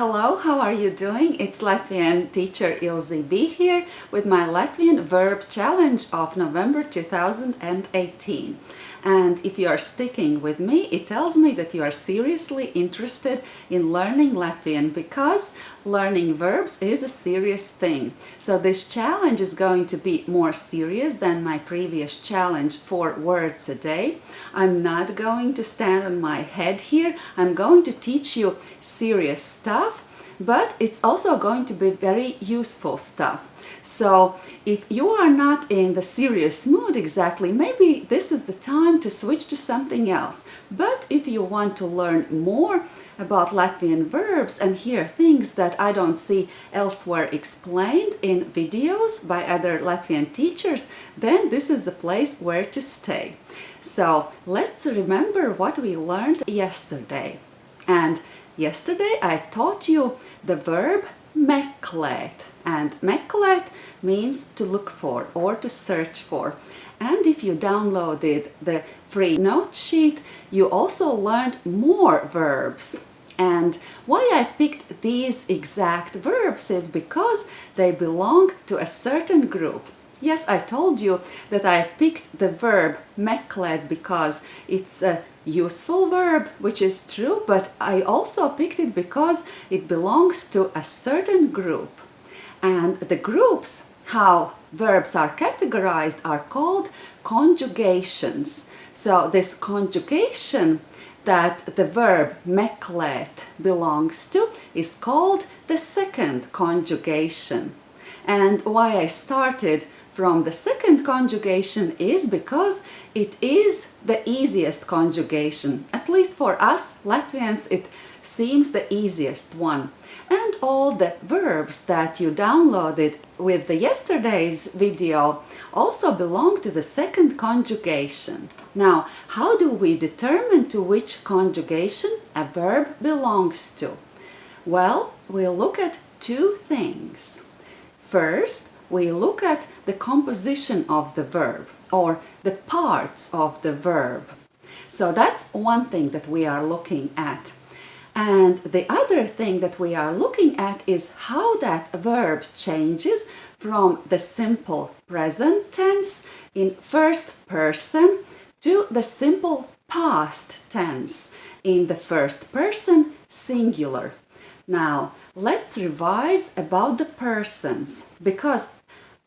Hello, how are you doing? It's Latvian teacher Ilze B here with my Latvian verb challenge of November 2018. And if you are sticking with me, it tells me that you are seriously interested in learning Latvian because learning verbs is a serious thing. So this challenge is going to be more serious than my previous challenge four words a day. I'm not going to stand on my head here. I'm going to teach you serious stuff but it's also going to be very useful stuff. So if you are not in the serious mood exactly, maybe this is the time to switch to something else. But if you want to learn more about Latvian verbs and hear things that I don't see elsewhere explained in videos by other Latvian teachers, then this is the place where to stay. So let's remember what we learned yesterday. And yesterday I taught you the verb meklēt and meklēt means to look for or to search for. And if you downloaded the free note sheet, you also learned more verbs. And why I picked these exact verbs is because they belong to a certain group. Yes, I told you that I picked the verb meklēt because it's a useful verb, which is true, but I also picked it because it belongs to a certain group. And the groups, how verbs are categorized, are called conjugations. So this conjugation that the verb meklēt belongs to is called the second conjugation. And why I started from the second conjugation is because it is the easiest conjugation. At least for us Latvians it seems the easiest one. And all the verbs that you downloaded with the yesterday's video also belong to the second conjugation. Now, how do we determine to which conjugation a verb belongs to? Well, we'll look at two things. First, we look at the composition of the verb or the parts of the verb. So that's one thing that we are looking at. And the other thing that we are looking at is how that verb changes from the simple present tense in first person to the simple past tense in the first person singular. Now, let's revise about the persons because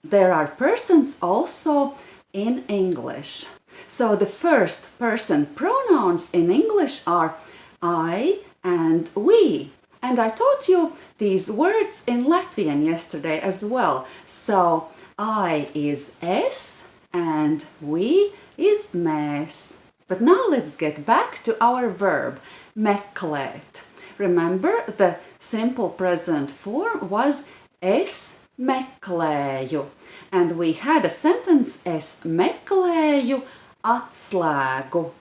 there are persons also in English. So the first person pronouns in English are I and we. And I taught you these words in Latvian yesterday as well. So I is es and we is mēs. But now let's get back to our verb meklēt. Remember the simple present form was es meklēju. And we had a sentence es meklēju atslēgu.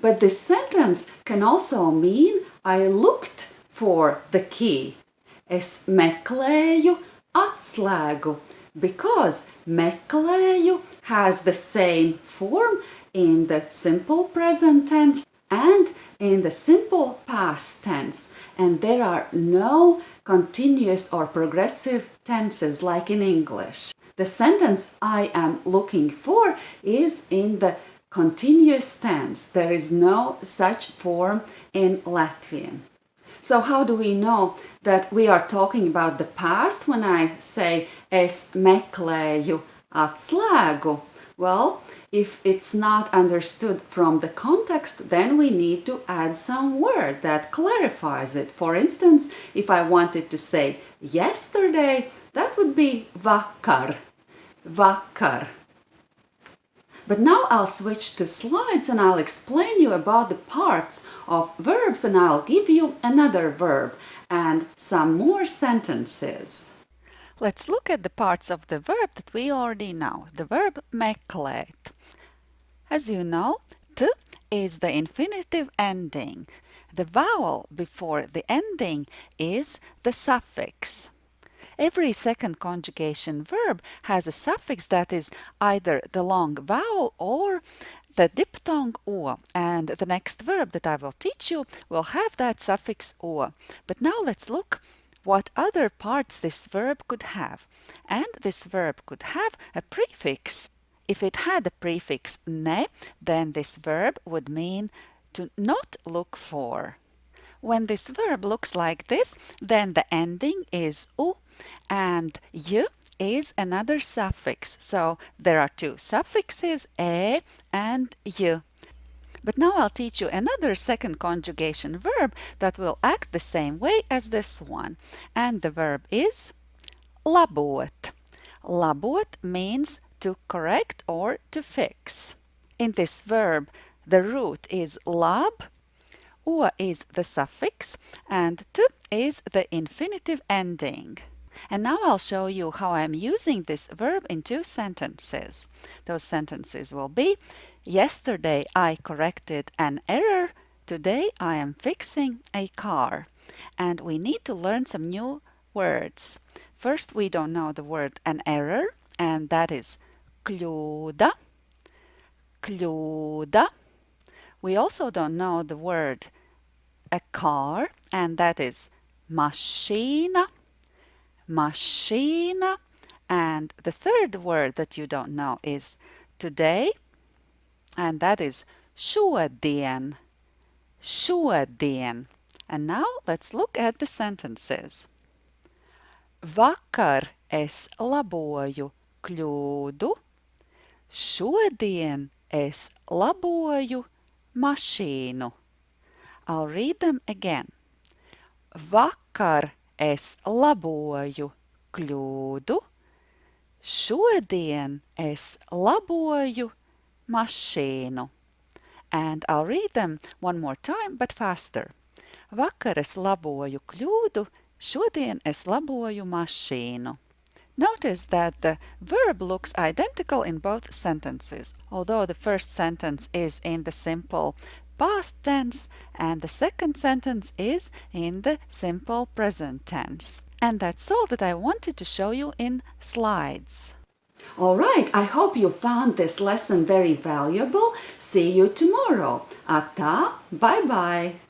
But this sentence can also mean I looked for the key. Es meklēju atslēgu because meklēju has the same form in the simple present tense and in the simple past tense and there are no continuous or progressive tenses like in English. The sentence I am looking for is in the continuous tense. There is no such form in Latvian. So how do we know that we are talking about the past when I say es meklēju atslēgu? Well, if it's not understood from the context, then we need to add some word that clarifies it. For instance, if I wanted to say yesterday, that would be vakar. Vakar. But now I'll switch to slides and I'll explain you about the parts of verbs and I'll give you another verb and some more sentences. Let's look at the parts of the verb that we already know, the verb meklēt. As you know, t is the infinitive ending. The vowel before the ending is the suffix. Every second conjugation verb has a suffix that is either the long vowel or the diphthong o and the next verb that I will teach you will have that suffix o. But now let's look what other parts this verb could have. And this verb could have a prefix. If it had a prefix ne, then this verb would mean to not look for. When this verb looks like this, then the ending is u and y is another suffix. So there are two suffixes, e and y. But now I'll teach you another second conjugation verb that will act the same way as this one. And the verb is labot. Labot means to correct or to fix. In this verb, the root is lab, u is the suffix, and t is the infinitive ending. And now I'll show you how I'm using this verb in two sentences. Those sentences will be Yesterday I corrected an error. Today I am fixing a car. And we need to learn some new words. First, we don't know the word an error, and that is kļūda. Kļūda. We also don't know the word a car, and that is mašīna. Mašīna. And the third word that you don't know is today, and that is šodien. Šodien. And now let's look at the sentences. Vakar es laboju kļūdu, šodien es laboju mašīnu. I'll read them again. Vakar es laboju kļūdu, šodien es laboju mašīnu. And I'll read them one more time, but faster. Vakar es laboju kļūdu, šodien es laboju mašīnu. Notice that the verb looks identical in both sentences, although the first sentence is in the simple past tense and the second sentence is in the simple present tense. And that's all that I wanted to show you in slides. All right, I hope you found this lesson very valuable. See you tomorrow. Ata, bye-bye.